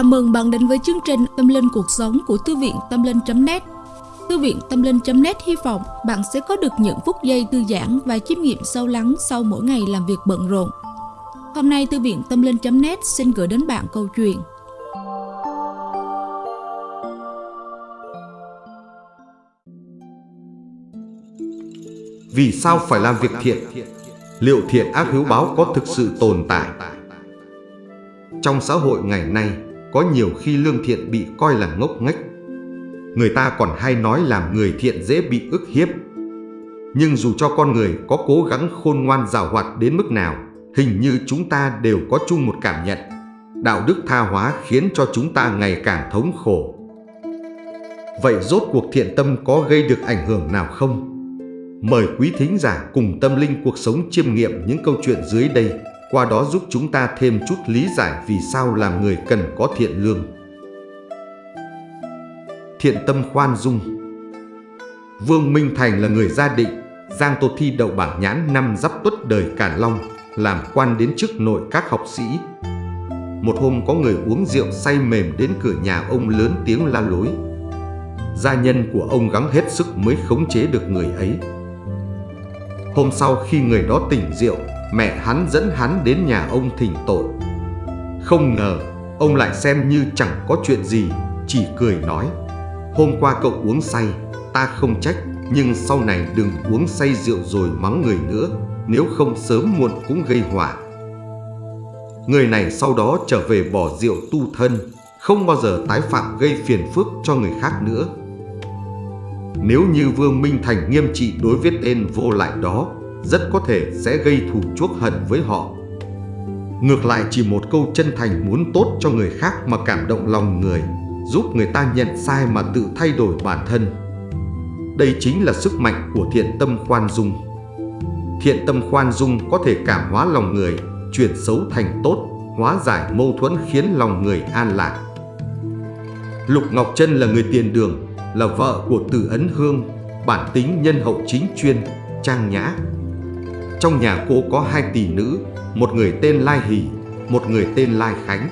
Chào mừng bạn đến với chương trình Tâm Linh Cuộc Sống của Thư viện Tâm Linh.net Thư viện Tâm Linh.net hy vọng bạn sẽ có được những phút giây thư giãn và chiêm nghiệm sâu lắng sau mỗi ngày làm việc bận rộn. Hôm nay Thư viện Tâm Linh.net xin gửi đến bạn câu chuyện Vì sao phải làm việc thiện? Liệu thiện ác hiếu báo có thực sự tồn tại? Trong xã hội ngày nay, có nhiều khi lương thiện bị coi là ngốc nghếch. Người ta còn hay nói làm người thiện dễ bị ức hiếp. Nhưng dù cho con người có cố gắng khôn ngoan rào hoạt đến mức nào, hình như chúng ta đều có chung một cảm nhận. Đạo đức tha hóa khiến cho chúng ta ngày càng thống khổ. Vậy rốt cuộc thiện tâm có gây được ảnh hưởng nào không? Mời quý thính giả cùng tâm linh cuộc sống chiêm nghiệm những câu chuyện dưới đây qua đó giúp chúng ta thêm chút lý giải vì sao làm người cần có thiện lương. Thiện tâm khoan dung Vương Minh Thành là người gia định, Giang Tô Thi đậu bảng nhãn năm giáp tuất đời Càn Long, làm quan đến chức nội các học sĩ. Một hôm có người uống rượu say mềm đến cửa nhà ông lớn tiếng la lối. Gia nhân của ông gắng hết sức mới khống chế được người ấy. Hôm sau khi người đó tỉnh rượu, mẹ hắn dẫn hắn đến nhà ông thỉnh tội. Không ngờ, ông lại xem như chẳng có chuyện gì, chỉ cười nói. Hôm qua cậu uống say, ta không trách, nhưng sau này đừng uống say rượu rồi mắng người nữa, nếu không sớm muộn cũng gây họa. Người này sau đó trở về bỏ rượu tu thân, không bao giờ tái phạm gây phiền phức cho người khác nữa. Nếu như Vương Minh Thành nghiêm trị đối với tên vô lại đó, rất có thể sẽ gây thù chuốc hận với họ. Ngược lại chỉ một câu chân thành muốn tốt cho người khác mà cảm động lòng người, giúp người ta nhận sai mà tự thay đổi bản thân. Đây chính là sức mạnh của thiện tâm khoan dung. Thiện tâm khoan dung có thể cảm hóa lòng người, chuyển xấu thành tốt, hóa giải mâu thuẫn khiến lòng người an lạc. Lục Ngọc Trân là người tiền đường, là vợ của Từ Ấn Hương, bản tính nhân hậu chính chuyên, trang nhã, trong nhà cô có hai tỷ nữ, một người tên Lai Hỷ, một người tên Lai Khánh.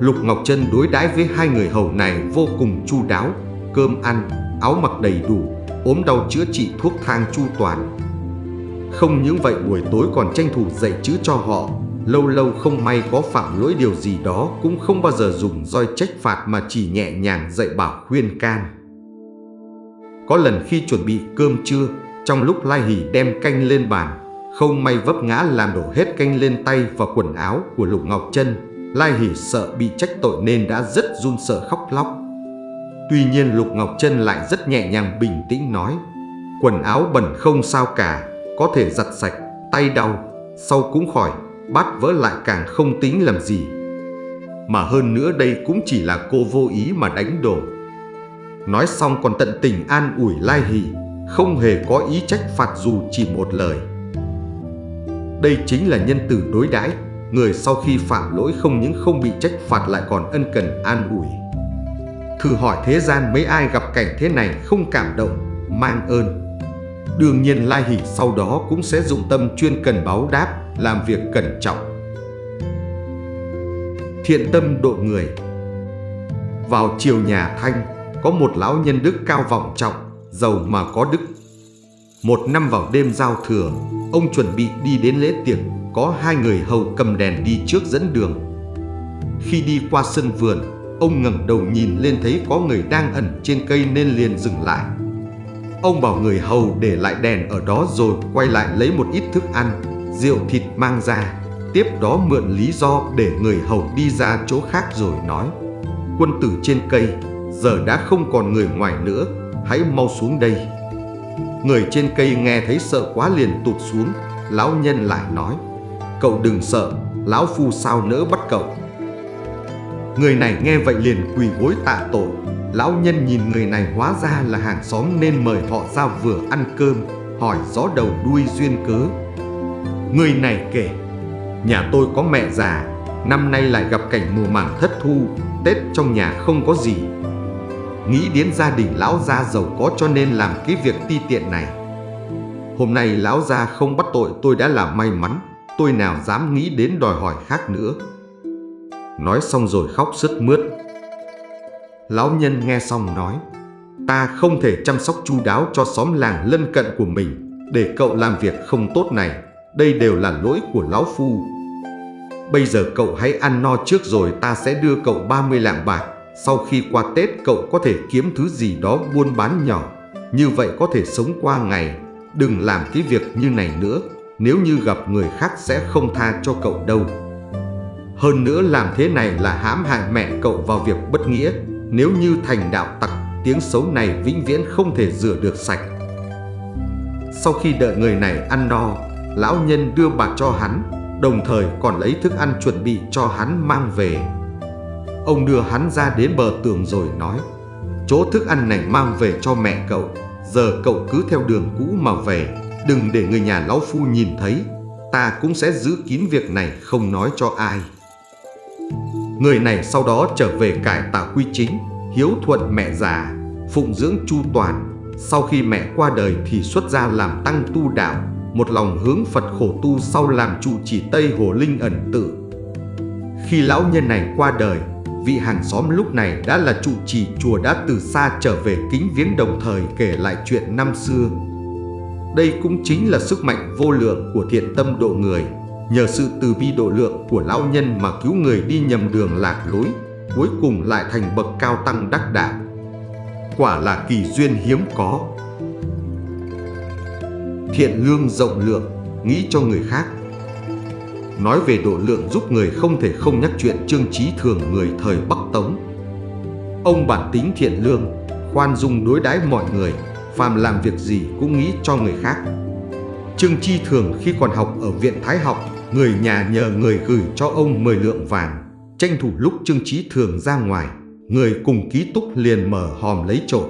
Lục Ngọc Trân đối đãi với hai người hầu này vô cùng chu đáo, cơm ăn, áo mặc đầy đủ, ốm đau chữa trị thuốc thang chu toàn. Không những vậy buổi tối còn tranh thủ dạy chữ cho họ, lâu lâu không may có phạm lỗi điều gì đó cũng không bao giờ dùng roi trách phạt mà chỉ nhẹ nhàng dạy bảo khuyên can. Có lần khi chuẩn bị cơm trưa, trong lúc Lai Hỷ đem canh lên bàn, không may vấp ngã làm đổ hết canh lên tay và quần áo của Lục Ngọc Trân. Lai Hỷ sợ bị trách tội nên đã rất run sợ khóc lóc. Tuy nhiên Lục Ngọc Trân lại rất nhẹ nhàng bình tĩnh nói Quần áo bẩn không sao cả, có thể giặt sạch, tay đau, sau cũng khỏi, bát vỡ lại càng không tính làm gì. Mà hơn nữa đây cũng chỉ là cô vô ý mà đánh đổ. Nói xong còn tận tình an ủi Lai Hỷ không hề có ý trách phạt dù chỉ một lời. Đây chính là nhân từ đối đãi, người sau khi phạm lỗi không những không bị trách phạt lại còn ân cần an ủi. Thử hỏi thế gian mấy ai gặp cảnh thế này không cảm động, mang ơn. Đương nhiên Lai Hỷ sau đó cũng sẽ dụng tâm chuyên cần báo đáp, làm việc cẩn trọng. Thiện tâm độ người Vào chiều nhà Thanh, có một lão nhân đức cao vọng trọng, giàu mà có đức. Một năm vào đêm giao thừa, ông chuẩn bị đi đến lễ tiệc, có hai người hầu cầm đèn đi trước dẫn đường. Khi đi qua sân vườn, ông ngẩng đầu nhìn lên thấy có người đang ẩn trên cây nên liền dừng lại. Ông bảo người hầu để lại đèn ở đó rồi quay lại lấy một ít thức ăn, rượu thịt mang ra. Tiếp đó mượn lý do để người hầu đi ra chỗ khác rồi nói Quân tử trên cây, giờ đã không còn người ngoài nữa hãy mau xuống đây. Người trên cây nghe thấy sợ quá liền tụt xuống, lão nhân lại nói, cậu đừng sợ, lão phu sao nỡ bắt cậu. Người này nghe vậy liền quỳ gối tạ tội, lão nhân nhìn người này hóa ra là hàng xóm nên mời họ ra vừa ăn cơm, hỏi rõ đầu đuôi duyên cớ. Người này kể, nhà tôi có mẹ già, năm nay lại gặp cảnh mùa màng thất thu, Tết trong nhà không có gì, Nghĩ đến gia đình lão gia giàu có cho nên làm cái việc ti tiện này Hôm nay lão gia không bắt tội tôi đã là may mắn Tôi nào dám nghĩ đến đòi hỏi khác nữa Nói xong rồi khóc sướt mướt. Lão nhân nghe xong nói, ta không thể chăm sóc chu đáo cho xóm làng lân cận của mình để cậu làm việc không tốt này. Đây đều là lỗi của lão phu. Bây giờ cậu hãy ăn no trước rồi ta sẽ đưa cậu 30 lạng bạc. Sau khi qua Tết cậu có thể kiếm thứ gì đó buôn bán nhỏ. Như vậy có thể sống qua ngày. Đừng làm cái việc như này nữa. Nếu như gặp người khác sẽ không tha cho cậu đâu. Hơn nữa làm thế này là hãm hại mẹ cậu vào việc bất nghĩa. Nếu như thành đạo tặc, tiếng xấu này vĩnh viễn không thể rửa được sạch. Sau khi đợi người này ăn no, lão nhân đưa bạc cho hắn, đồng thời còn lấy thức ăn chuẩn bị cho hắn mang về. Ông đưa hắn ra đến bờ tường rồi nói, chỗ thức ăn này mang về cho mẹ cậu, giờ cậu cứ theo đường cũ mà về, đừng để người nhà lão phu nhìn thấy, ta cũng sẽ giữ kín việc này không nói cho ai. Người này sau đó trở về cải tạo quy chính, hiếu thuận mẹ già, phụng dưỡng chu toàn. Sau khi mẹ qua đời thì xuất gia làm tăng tu đạo, một lòng hướng Phật khổ tu sau làm trụ chỉ Tây Hồ Linh ẩn tự. Khi lão nhân này qua đời, vị hàng xóm lúc này đã là trụ trì chùa đã từ xa trở về kính viếng đồng thời kể lại chuyện năm xưa. Đây cũng chính là sức mạnh vô lượng của thiện tâm độ người, nhờ sự từ bi độ lượng của lão nhân mà cứu người đi nhầm đường lạc lối, cuối cùng lại thành bậc cao tăng đắc đạo. Quả là kỳ duyên hiếm có. Thiện lương rộng lượng, nghĩ cho người khác. Nói về độ lượng giúp người không thể không nhắc chuyện Trương Trí Thường người thời Bắc Tống. Ông bản tính thiện lương, khoan dung đối đãi mọi người, phàm làm việc gì cũng nghĩ cho người khác. Trương Chi Thường khi còn học ở Viện Thái học, người nhà nhờ người gửi cho ông 10 lượng vàng, tranh thủ lúc Trương Chí Thường ra ngoài, người cùng ký túc liền mở hòm lấy trộm.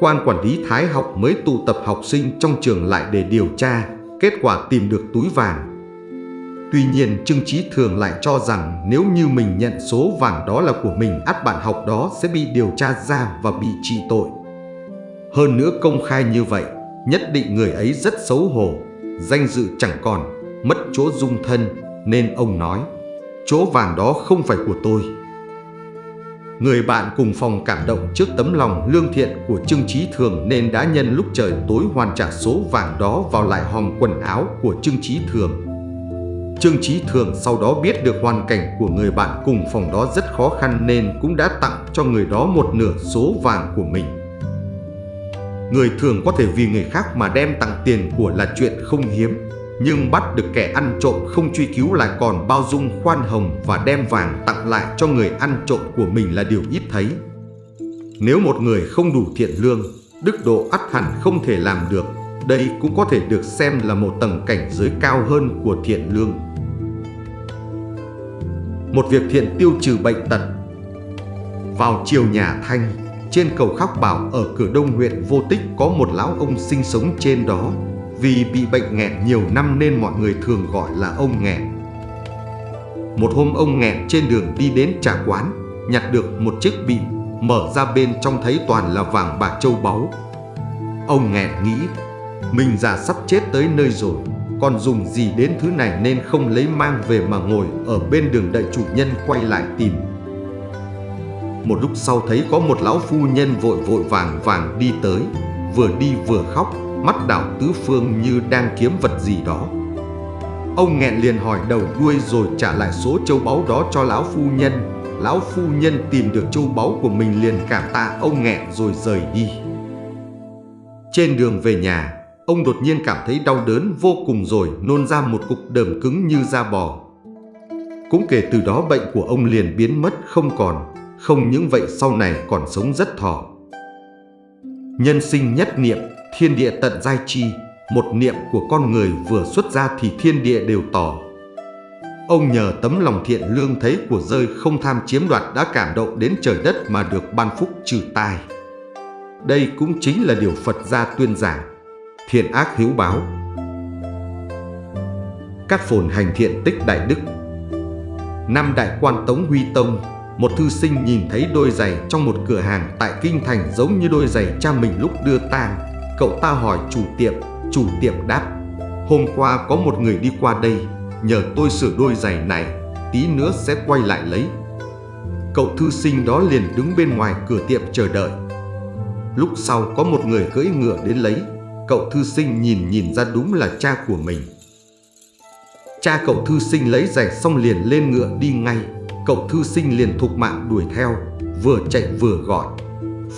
Quan quản lý Thái học mới tụ tập học sinh trong trường lại để điều tra, kết quả tìm được túi vàng. Tuy nhiên Trương trí Thường lại cho rằng nếu như mình nhận số vàng đó là của mình ắt bạn học đó sẽ bị điều tra ra và bị trị tội. Hơn nữa công khai như vậy, nhất định người ấy rất xấu hổ, danh dự chẳng còn, mất chỗ dung thân, nên ông nói, chỗ vàng đó không phải của tôi. Người bạn cùng phòng cảm động trước tấm lòng lương thiện của Trương Trí Thường nên đã nhân lúc trời tối hoàn trả số vàng đó vào lại hòm quần áo của Trương Trí Thường. Trương Trí Thường sau đó biết được hoàn cảnh của người bạn cùng phòng đó rất khó khăn nên cũng đã tặng cho người đó một nửa số vàng của mình. Người thường có thể vì người khác mà đem tặng tiền của là chuyện không hiếm, nhưng bắt được kẻ ăn trộm không truy cứu lại còn bao dung khoan hồng và đem vàng tặng lại cho người ăn trộm của mình là điều ít thấy. Nếu một người không đủ thiện lương, đức độ ắt hẳn không thể làm được, đây cũng có thể được xem là một tầng cảnh giới cao hơn của thiện lương. Một việc thiện tiêu trừ bệnh tật Vào chiều nhà Thanh, trên cầu Khắc Bảo ở cửa đông huyện Vô Tích có một lão ông sinh sống trên đó vì bị bệnh nghẹn nhiều năm nên mọi người thường gọi là ông nghẹn. Một hôm ông nghẹn trên đường đi đến trà quán, nhặt được một chiếc bị, mở ra bên trong thấy toàn là vàng bạc châu báu. Ông nghẹn nghĩ, mình già sắp chết tới nơi rồi, còn dùng gì đến thứ này nên không lấy mang về mà ngồi ở bên đường đợi chủ nhân quay lại tìm. Một lúc sau thấy có một lão phu nhân vội vội vàng vàng đi tới, vừa đi vừa khóc, mắt đảo tứ phương như đang kiếm vật gì đó. Ông nghẹn liền hỏi đầu đuôi rồi trả lại số châu báu đó cho lão phu nhân. Lão phu nhân tìm được châu báu của mình liền cảm tạ ông nghẹn rồi rời đi. Trên đường về nhà, ông đột nhiên cảm thấy đau đớn vô cùng rồi nôn ra một cục đờm cứng như da bò. Cũng kể từ đó bệnh của ông liền biến mất không còn, không những vậy sau này còn sống rất thọ. Nhân sinh nhất niệm thiên địa tận giai chi, một niệm của con người vừa xuất ra thì thiên địa đều tỏ. Ông nhờ tấm lòng thiện lương thấy của rơi không tham chiếm đoạt đã cảm động đến trời đất mà được ban phúc trừ tai. Đây cũng chính là điều Phật gia tuyên giảng, thiện ác hiếu báo. Các phồn hành thiện tích đại đức Năm đại quan Tống Huy Tông, một thư sinh nhìn thấy đôi giày trong một cửa hàng tại Kinh Thành giống như đôi giày cha mình lúc đưa tang Cậu ta hỏi chủ tiệm, chủ tiệm đáp Hôm qua có một người đi qua đây, nhờ tôi sửa đôi giày này tí nữa sẽ quay lại lấy. Cậu thư sinh đó liền đứng bên ngoài cửa tiệm chờ đợi. Lúc sau có một người cưỡi ngựa đến lấy, cậu thư sinh nhìn nhìn ra đúng là cha của mình. Cha cậu thư sinh lấy giày xong liền lên ngựa đi ngay, cậu thư sinh liền thục mạng đuổi theo, vừa chạy vừa gọi.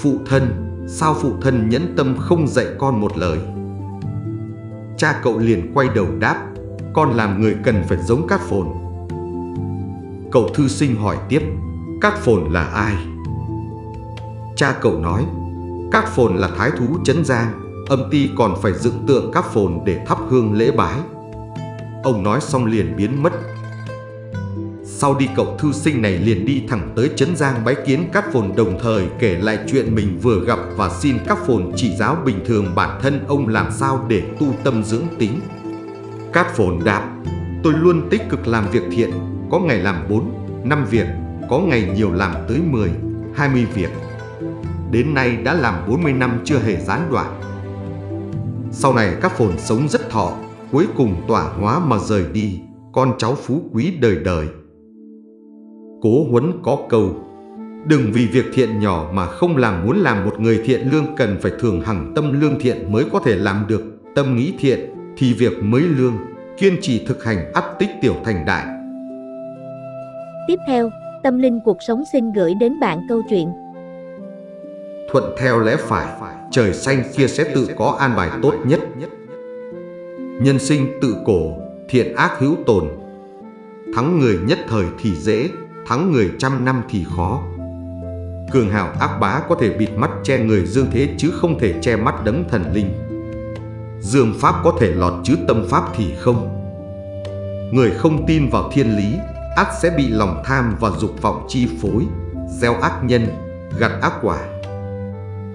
Phụ thân, sao phụ thân nhẫn tâm không dạy con một lời? Cha cậu liền quay đầu đáp, con làm người cần phải giống cát phồn. Cậu thư sinh hỏi tiếp, cát phồn là ai? Cha cậu nói, cát phồn là thái thú chấn giang, âm ty còn phải dựng tượng cát phồn để thắp hương lễ bái. Ông nói xong liền biến mất sau đi cậu thư sinh này liền đi thẳng tới Trấn Giang bái kiến các phồn đồng thời kể lại chuyện mình vừa gặp và xin các phồn chỉ giáo bình thường bản thân ông làm sao để tu tâm dưỡng tính. Cát phồn đáp, tôi luôn tích cực làm việc thiện, có ngày làm 4, 5 việc, có ngày nhiều làm tới 10, 20 việc. Đến nay đã làm 40 năm chưa hề gián đoạn. Sau này các phồn sống rất thọ, cuối cùng tỏa hóa mà rời đi, con cháu phú quý đời đời. Cố Huấn có câu Đừng vì việc thiện nhỏ mà không làm muốn làm một người thiện lương cần phải thường hằng tâm lương thiện mới có thể làm được tâm nghĩ thiện thì việc mới lương kiên trì thực hành ắt tích tiểu thành đại. Tiếp theo, Tâm Linh Cuộc Sống xin gửi đến bạn câu chuyện Thuận theo lẽ phải, trời xanh kia sẽ tự có an bài tốt nhất. Nhân sinh tự cổ, thiện ác hữu tồn. Thắng người nhất thời thì dễ, thắng người trăm năm thì khó. Cường hào ác bá có thể bịt mắt che người dương thế chứ không thể che mắt đấng thần linh. Dương pháp có thể lọt chứ tâm pháp thì không. Người không tin vào thiên lý, ác sẽ bị lòng tham và dục vọng chi phối, gieo ác nhân, gặt ác quả.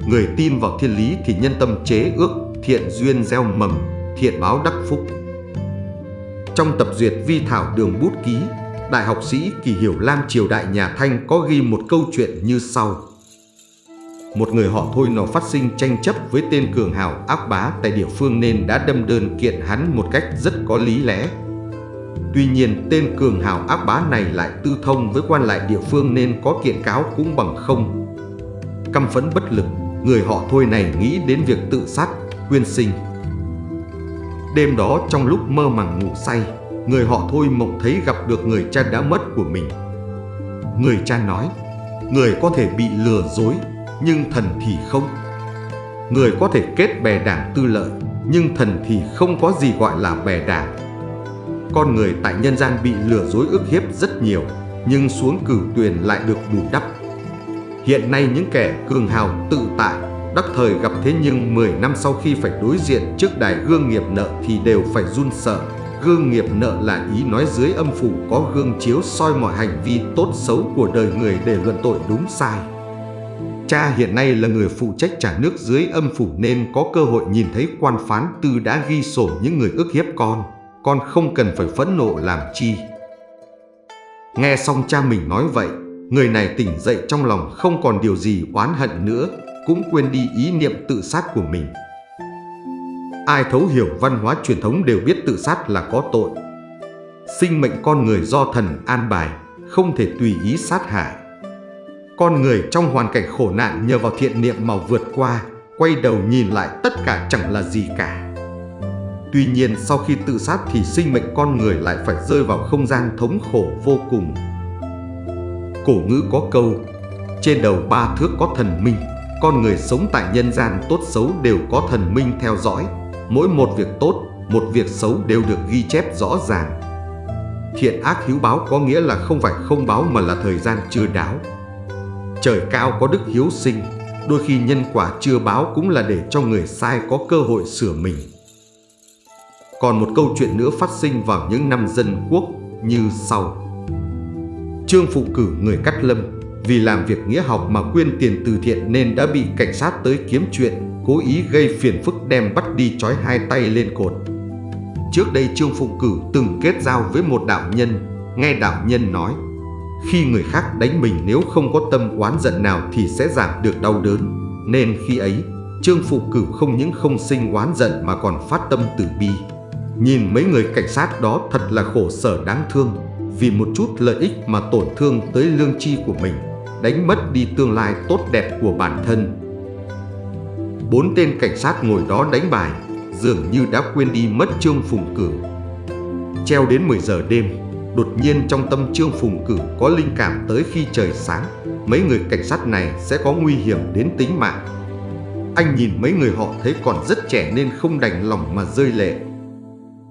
Người tin vào thiên lý thì nhân tâm chế ước, thiện duyên gieo mầm, thiện báo đắc phúc. Trong tập duyệt vi thảo đường bút ký, Đại học sĩ Kỳ Hiểu Lam triều đại nhà Thanh có ghi một câu chuyện như sau. Một người họ thôi nó phát sinh tranh chấp với tên cường hào ác bá tại địa phương nên đã đâm đơn kiện hắn một cách rất có lý lẽ. Tuy nhiên tên cường hào ác bá này lại tư thông với quan lại địa phương nên có kiện cáo cũng bằng không. Căm phẫn bất lực, người họ thôi này nghĩ đến việc tự sát, quyên sinh. Đêm đó trong lúc mơ màng ngủ say, người họ thôi mộng thấy gặp được người cha đã mất của mình. Người cha nói, người có thể bị lừa dối, nhưng thần thì không. Người có thể kết bè đảng tư lợi, nhưng thần thì không có gì gọi là bè đảng. Con người tại nhân gian bị lừa dối ức hiếp rất nhiều, nhưng xuống cửu tuyền lại được bù đắp. Hiện nay những kẻ cường hào tự tại, đắc thời gặp thế nhưng 10 năm sau khi phải đối diện trước đài gương nghiệp nợ thì đều phải run sợ, Gương nghiệp nợ là ý nói dưới âm phủ có gương chiếu soi mọi hành vi tốt xấu của đời người để luận tội đúng sai. Cha hiện nay là người phụ trách trả nước dưới âm phủ nên có cơ hội nhìn thấy quan phán tư đã ghi sổ những người ức hiếp con. Con không cần phải phẫn nộ làm chi. Nghe xong cha mình nói vậy, người này tỉnh dậy trong lòng không còn điều gì oán hận nữa, cũng quên đi ý niệm tự sát của mình. Ai thấu hiểu văn hóa truyền thống đều biết tự sát là có tội. Sinh mệnh con người do thần an bài, không thể tùy ý sát hại. Con người trong hoàn cảnh khổ nạn nhờ vào thiện niệm mà vượt qua, quay đầu nhìn lại tất cả chẳng là gì cả. Tuy nhiên sau khi tự sát thì sinh mệnh con người lại phải rơi vào không gian thống khổ vô cùng. Cổ ngữ có câu, trên đầu ba thước có thần minh, con người sống tại nhân gian tốt xấu đều có thần minh theo dõi, Mỗi một việc tốt, một việc xấu đều được ghi chép rõ ràng. Thiện ác hiếu báo có nghĩa là không phải không báo mà là thời gian chưa đáo. Trời cao có đức hiếu sinh, đôi khi nhân quả chưa báo cũng là để cho người sai có cơ hội sửa mình. Còn một câu chuyện nữa phát sinh vào những năm dân quốc như sau. Trương Phụ cử người cắt lâm, vì làm việc nghĩa học mà quyên tiền từ thiện nên đã bị cảnh sát tới kiếm chuyện cố ý gây phiền phức đem bắt đi trói hai tay lên cột. Trước đây Trương Phụng Cử từng kết giao với một đạo nhân, nghe đạo nhân nói, khi người khác đánh mình nếu không có tâm oán giận nào thì sẽ giảm được đau đớn. Nên khi ấy, Trương Phụ Cử không những không sinh oán giận mà còn phát tâm từ bi. Nhìn mấy người cảnh sát đó thật là khổ sở đáng thương, vì một chút lợi ích mà tổn thương tới lương tri của mình, đánh mất đi tương lai tốt đẹp của bản thân. Bốn tên cảnh sát ngồi đó đánh bài, dường như đã quên đi mất Trương Phùng Cửu. Treo đến 10 giờ đêm, đột nhiên trong tâm Trương Phùng Cửu có linh cảm tới khi trời sáng, mấy người cảnh sát này sẽ có nguy hiểm đến tính mạng. Anh nhìn mấy người họ thấy còn rất trẻ nên không đành lòng mà rơi lệ.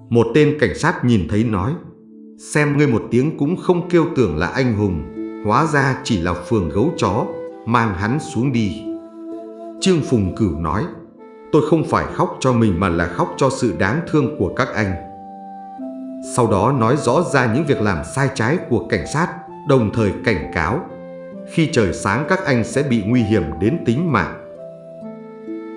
Một tên cảnh sát nhìn thấy nói, xem ngươi một tiếng cũng không kêu tưởng là anh hùng, hóa ra chỉ là phường gấu chó, mang hắn xuống đi. Trương Phùng Cửu nói, tôi không phải khóc cho mình mà là khóc cho sự đáng thương của các anh. Sau đó nói rõ ra những việc làm sai trái của cảnh sát, đồng thời cảnh cáo. Khi trời sáng các anh sẽ bị nguy hiểm đến tính mạng.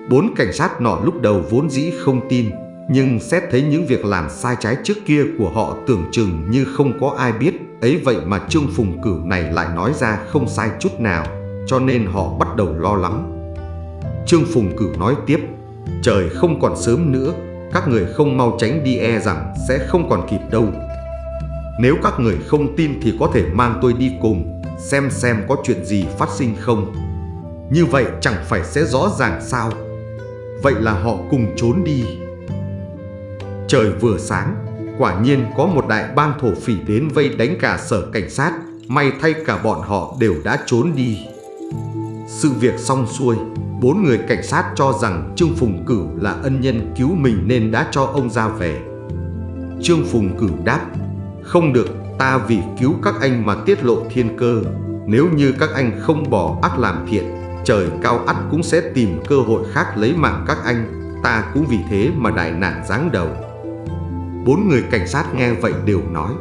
Bốn cảnh sát nọ lúc đầu vốn dĩ không tin, nhưng xét thấy những việc làm sai trái trước kia của họ tưởng chừng như không có ai biết, ấy vậy mà Trương Phùng Cửu này lại nói ra không sai chút nào, cho nên họ bắt đầu lo lắng. Trương Phùng Cửu nói tiếp, trời không còn sớm nữa, các người không mau tránh đi e rằng sẽ không còn kịp đâu. Nếu các người không tin thì có thể mang tôi đi cùng, xem xem có chuyện gì phát sinh không. Như vậy chẳng phải sẽ rõ ràng sao? Vậy là họ cùng trốn đi. Trời vừa sáng, quả nhiên có một đại bang thổ phỉ đến vây đánh cả sở cảnh sát, may thay cả bọn họ đều đã trốn đi. Sự việc xong xuôi, bốn người cảnh sát cho rằng Trương Phùng Cửu là ân nhân cứu mình nên đã cho ông ra về. Trương Phùng Cửu đáp, không được, ta vì cứu các anh mà tiết lộ thiên cơ. Nếu như các anh không bỏ ác làm thiện, trời cao ắt cũng sẽ tìm cơ hội khác lấy mạng các anh. Ta cũng vì thế mà đại nạn giáng đầu. Bốn người cảnh sát nghe vậy đều nói,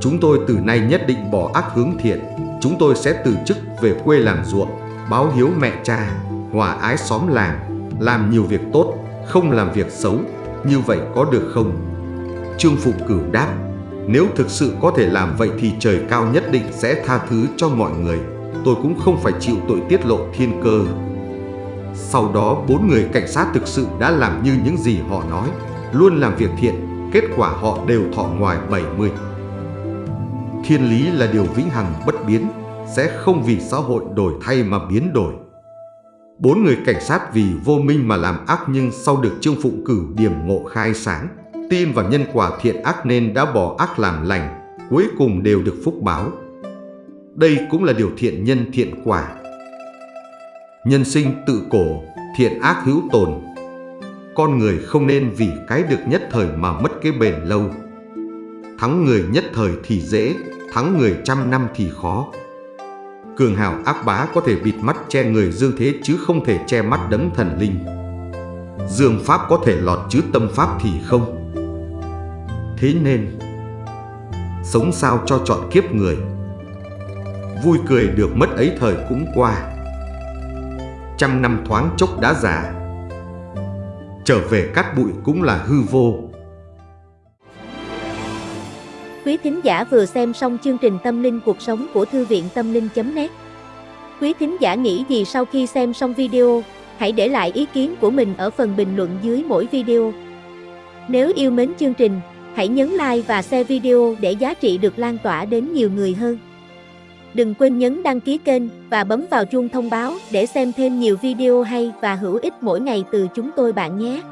chúng tôi từ nay nhất định bỏ ác hướng thiện, chúng tôi sẽ từ chức về quê làm ruộng, báo hiếu mẹ cha, hòa ái xóm làng, làm nhiều việc tốt, không làm việc xấu, như vậy có được không? Trương Phục Cửu đáp, nếu thực sự có thể làm vậy thì trời cao nhất định sẽ tha thứ cho mọi người, tôi cũng không phải chịu tội tiết lộ thiên cơ. Sau đó bốn người cảnh sát thực sự đã làm như những gì họ nói, luôn làm việc thiện, kết quả họ đều thọ ngoài 70. Thiên lý là điều vĩnh hằng bất biến, sẽ không vì xã hội đổi thay mà biến đổi. Bốn người cảnh sát vì vô minh mà làm ác nhưng sau được Trương Phụng cử điểm ngộ khai sáng, tin vào nhân quả thiện ác nên đã bỏ ác làm lành, cuối cùng đều được phúc báo. Đây cũng là điều thiện nhân thiện quả. Nhân sinh tự cổ, thiện ác hữu tồn. Con người không nên vì cái được nhất thời mà mất cái bền lâu. Thắng người nhất thời thì dễ, thắng người trăm năm thì khó. Cường hào ác bá có thể bịt mắt che người dương thế chứ không thể che mắt đấng thần linh. Dương pháp có thể lọt chứ tâm pháp thì không. Thế nên, sống sao cho chọn kiếp người. Vui cười được mất ấy thời cũng qua. Trăm năm thoáng chốc đã già. Trở về cát bụi cũng là hư vô. Quý thính giả vừa xem xong chương trình Tâm linh cuộc sống của Thư viện Tâm linh.net Quý thính giả nghĩ gì sau khi xem xong video, hãy để lại ý kiến của mình ở phần bình luận dưới mỗi video. Nếu yêu mến chương trình, hãy nhấn like và share video để giá trị được lan tỏa đến nhiều người hơn. Đừng quên nhấn đăng ký kênh và bấm vào chuông thông báo để xem thêm nhiều video hay và hữu ích mỗi ngày từ chúng tôi bạn nhé.